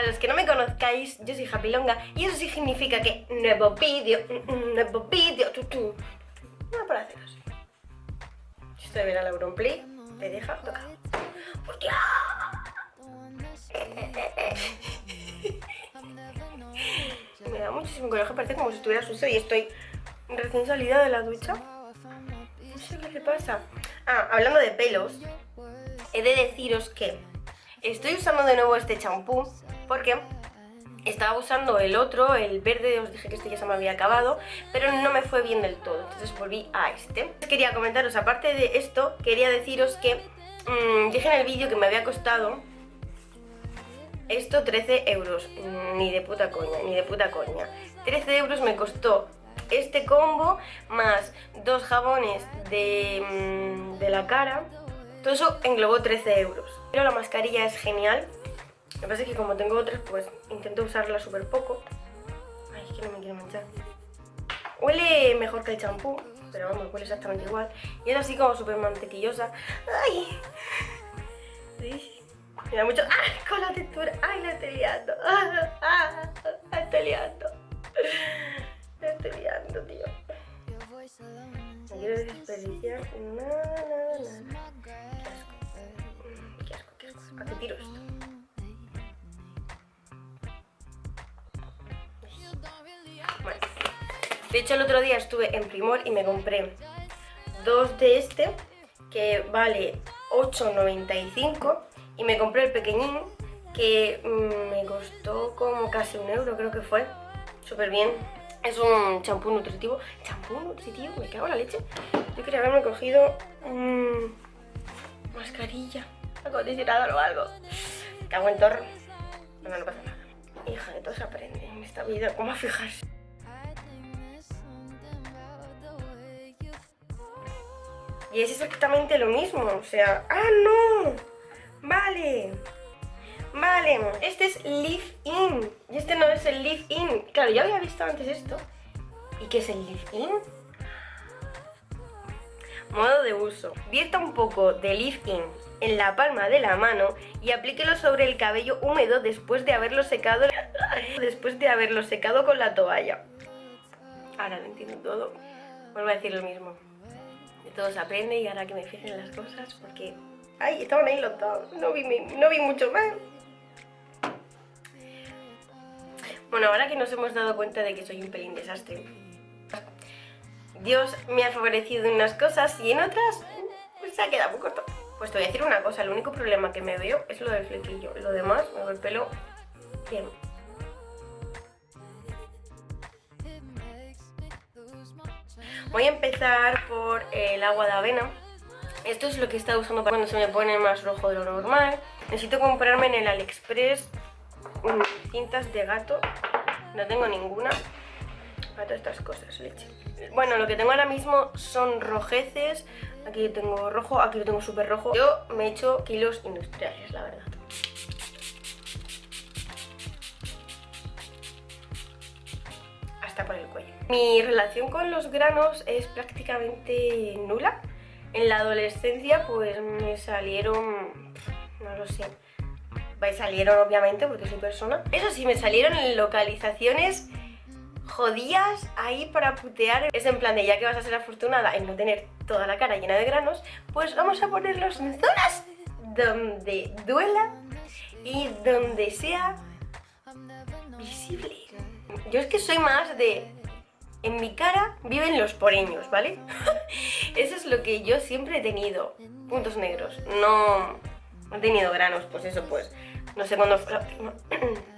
Para los que no me conozcáis, yo soy Japilonga y eso significa que nuevo vídeo, mm, mm, nuevo vídeo, tu, tu. No para hacer así. Si esto de ver al Auronplay, te deja tocado. ¡Hostia! Me da muchísimo coraje, parece como si estuviera sucio y estoy recién salida de la ducha. No sé qué le pasa. Ah, hablando de pelos, he de deciros que estoy usando de nuevo este champú porque estaba usando el otro, el verde, os dije que este ya se me había acabado, pero no me fue bien del todo, entonces volví a este. Quería comentaros, aparte de esto, quería deciros que mmm, dije en el vídeo que me había costado esto 13 euros, ni de puta coña, ni de puta coña. 13 euros me costó este combo más dos jabones de, mm, de la cara. Todo eso englobó 13 euros. Pero la mascarilla es genial. Lo que pasa es que como tengo otras, pues intento usarla súper poco. Ay, es que no me quiero manchar. Huele mejor que el champú, pero vamos, huele exactamente igual. Y es así como súper mantequillosa. ¡Ay! Me da mucho... ¡Ay! Con la textura. ¡Ay! La estoy liando. ¡Ah! ¡Ah! La estoy liando. La estoy liando, tío. No quiero desperdiciar nada, nada, nada. Qué asco. Qué asco, qué asco. ¿A qué tiro esto? De hecho, el otro día estuve en Primor y me compré dos de este, que vale 8,95 y me compré el pequeñín que mm, me costó como casi un euro, creo que fue. Súper bien. Es un champú nutritivo. ¿Champú nutritivo? Me cago en la leche. Yo quería haberme cogido mmm, mascarilla, acondicionador o algo. Cago en torno. No, no pasa nada. Hija, de todo se aprende en esta vida. ¿Cómo a fijarse? Y es exactamente lo mismo, o sea... ¡Ah, no! Vale. Vale, este es Live In. Y este no es el Live In. Claro, ya había visto antes esto. ¿Y qué es el Live In? Modo de uso. Vierta un poco de Live In en la palma de la mano y aplíquelo sobre el cabello húmedo después de haberlo secado después de haberlo secado con la toalla. Ahora lo entiendo todo. Vuelvo a decir lo mismo. De todo se aprende y ahora que me fijen las cosas porque Ay, estaban ahí los dos. No vi, no vi mucho más. Bueno, ahora que nos hemos dado cuenta de que soy un pelín desastre. Dios me ha favorecido en unas cosas y en otras pues, se ha quedado corto. Pues te voy a decir una cosa, el único problema que me veo es lo del flequillo. Lo demás, me veo el pelo bien. Voy a empezar por el agua de avena esto es lo que he estado usando para cuando se me pone más rojo de lo normal. Necesito comprarme en el AliExpress cintas de gato. No tengo ninguna. Para todas estas cosas, leche. Bueno, lo que tengo ahora mismo son rojeces. Aquí tengo rojo, aquí lo tengo súper rojo. Yo me he hecho kilos industriales, la verdad. Mi relación con los granos es prácticamente nula. En la adolescencia pues me salieron, no lo sé, me salieron obviamente porque soy persona. Eso sí, me salieron en localizaciones jodidas ahí para putear. Es en plan de ya que vas a ser afortunada en no tener toda la cara llena de granos, pues vamos a ponerlos en zonas donde duela y donde sea visible. Yo es que soy más de en mi cara viven los poreños, ¿vale? eso es lo que yo siempre he tenido, puntos negros. No, he tenido granos, pues eso pues, no sé cuándo fue la última...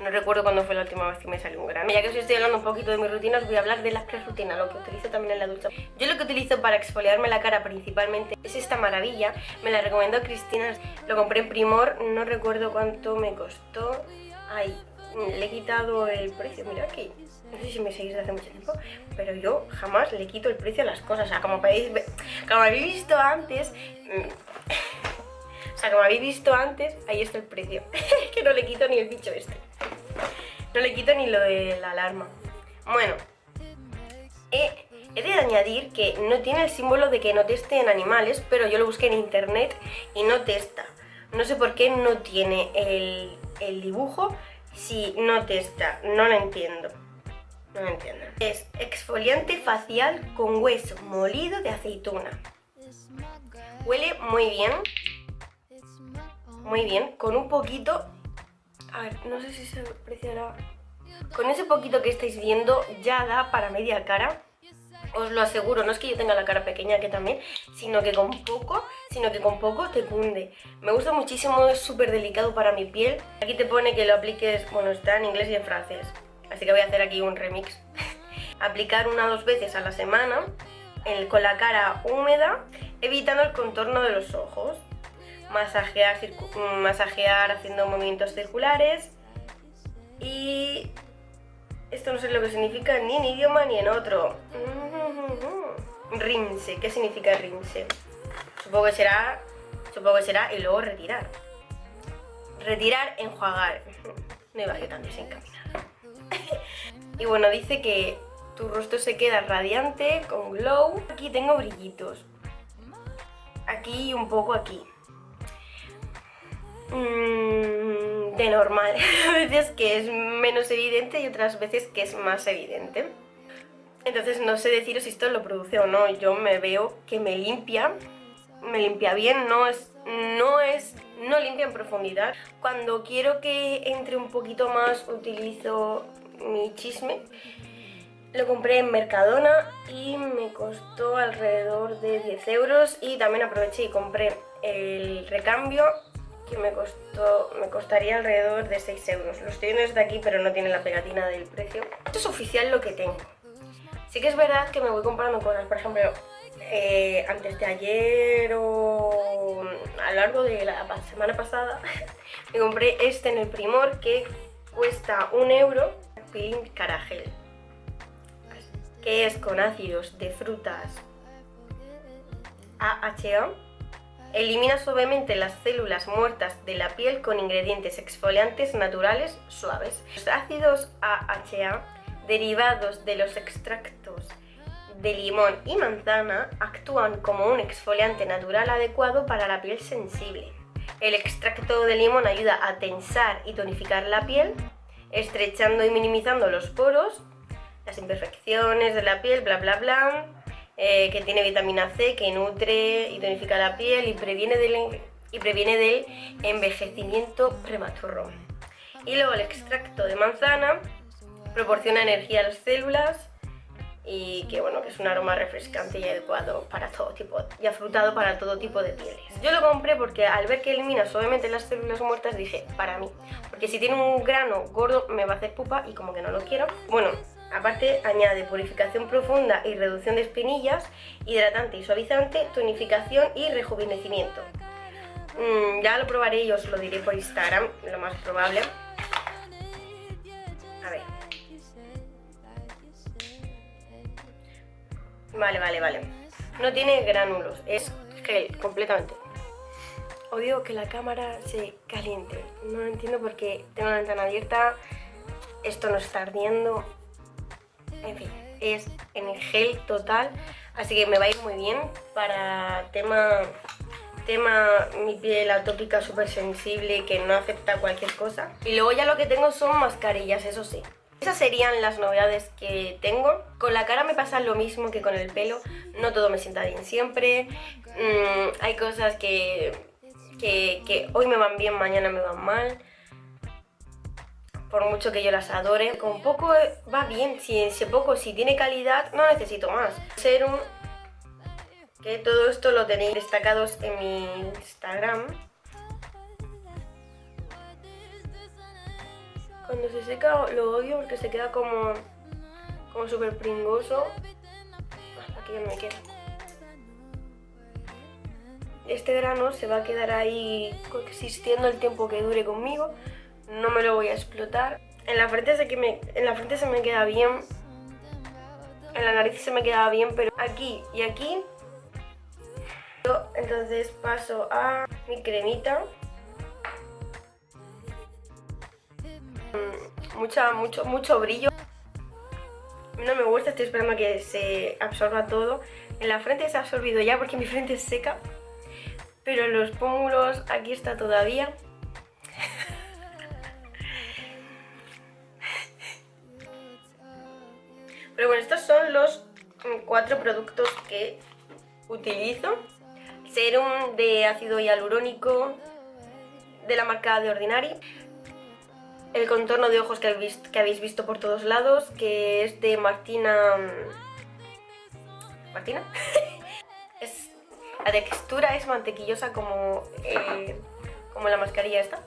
no recuerdo cuándo fue la última vez que me salió un grano. Ya que os estoy hablando un poquito de mi rutina, os voy a hablar de la pre-rutina, lo que utilizo también en la ducha. Yo lo que utilizo para exfoliarme la cara principalmente es esta maravilla. Me la recomendó Cristina, lo compré en Primor, no recuerdo cuánto me costó. Ay, le he quitado el precio, mira aquí no sé si me seguís desde hace mucho tiempo, pero yo jamás le quito el precio a las cosas. O sea, como, podéis como habéis visto antes, mm, o sea, como habéis visto antes, ahí está el precio. que no le quito ni el bicho este. No le quito ni lo de la alarma. Bueno, he, de añadir que no tiene el símbolo de que no teste en animales, pero yo lo busqué en internet y no testa. No sé por qué no tiene el dibujo si no testa, no lo entiendo. No lo entiendo. Es exfoliante facial con hueso molido de aceituna. Huele muy bien. Muy bien, con un poquito... A ver, no sé si se apreciará... Con ese poquito que estáis viendo ya da para media cara os lo aseguro, no es que yo tenga la cara pequeña que también, sino que con poco, sino que con poco te cunde. Me gusta muchísimo, es súper delicado para mi piel. Aquí te pone que lo apliques, bueno, está en inglés y en francés, así que voy a hacer aquí un remix. Aplicar una o dos veces a la semana, con la cara húmeda, evitando el contorno de los ojos. Masajear, masajear haciendo movimientos circulares y esto no sé lo que significa ni en idioma ni en otro. Rinse, ¿qué significa rinse? Supongo que será, supongo que será y luego retirar. Retirar, enjuagar. No iba yo tan desencaminada. y bueno, dice que tu rostro se queda radiante, con glow. Aquí tengo brillitos. Aquí y un poco aquí. Mm, de normal. A veces que es menos evidente y otras veces que es más evidente. Entonces no sé deciros si esto lo produce o no. Yo me veo que me limpia, me limpia bien, no es, no es, no limpia en profundidad. Cuando quiero que entre un poquito más utilizo mi chisme. Lo compré en Mercadona y me costó alrededor de 10 euros y también aproveché y compré el recambio que me costó me costaría alrededor de 6 euros. Los estoy desde aquí pero no tiene la pegatina del precio. Esto es oficial lo que tengo. Sí que es verdad que me voy comprando cosas, por ejemplo, eh, antes de ayer o a lo largo de la semana pasada me compré este en el Primor que cuesta un euro, peeling caragel, que es con ácidos de frutas AHA Elimina suavemente las células muertas de la piel con ingredientes exfoliantes naturales suaves. Los ácidos AHA, derivados de los extractos de limón y manzana, actúan como un exfoliante natural adecuado para la piel sensible. El extracto de limón ayuda a tensar y tonificar la piel, estrechando y minimizando los poros, las imperfecciones de la piel, bla bla bla, eh, que tiene vitamina C, que nutre y tonifica la piel y previene del, y previene del envejecimiento prematuro. Y luego el extracto de manzana proporciona energía a las células y que bueno que es un aroma refrescante y adecuado para todo tipo y afrutado para todo tipo de pieles. Yo lo compré porque al ver que elimina suavemente las células muertas dije, para mí, porque si tiene un grano gordo me va a hacer pupa y como que no lo quiero. Bueno, Aparte añade purificación profunda y reducción de espinillas, hidratante y suavizante, tonificación y rejuvenecimiento. Mm, ya lo probaré y os lo diré por Instagram, lo más probable. Vale, vale, vale. No tiene gránulos, es gel, completamente. Odio que la cámara se caliente. No lo entiendo porque tengo la ventana abierta, esto no está ardiendo, en fin, es en gel total, así que me va a ir muy bien para tema, tema mi piel atópica súper sensible que no acepta cualquier cosa. Y luego ya lo que tengo son mascarillas, eso sí. Esas serían las novedades que tengo. Con la cara me pasa lo mismo que con el pelo, no todo me sienta bien siempre. Mm, hay cosas que, que, hoy me van bien, mañana me van mal por mucho que yo las adore. Con poco va bien, si poco, si tiene calidad, no necesito más. Serum, que todo esto lo tenéis destacados en mi Instagram. Cuando se seca lo odio porque se queda como, como súper pringoso. Aquí ya no me queda. Este grano se va a quedar ahí existiendo el tiempo que dure conmigo no me lo voy a explotar. En la frente, sé que me, en la frente se me queda bien, en la nariz se me queda bien, pero aquí y aquí... Entonces paso a mi cremita. Mm, mucha, mucho, mucho brillo. No me gusta, estoy esperando que se absorba todo. En la frente se ha absorbido ya porque mi frente es seca. Pero en los pómulos aquí está todavía. Pero bueno, estos son los mm, cuatro productos que utilizo. Serum de ácido hialurónico de la marca de Ordinary. El contorno de ojos que habéis, que habéis visto por todos lados, que es de Martina... ¿Martina? es, la textura es mantequillosa como, eh, como la mascarilla esta.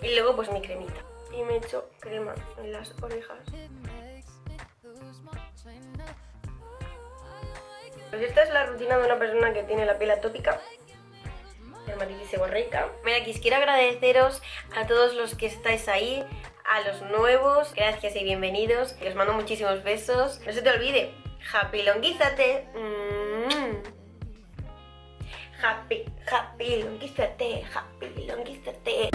Y luego pues mi cremita. Y me echo crema en las orejas. Pues esta es la rutina de una persona que tiene la piel atópica dermatitis seborreica. Mira, quiero agradeceros a todos los que estáis ahí, a los nuevos, gracias y bienvenidos. os mando muchísimos besos. No se te olvide, happy longuízate. Mm. Happy, happy longuízate, happy longuízate.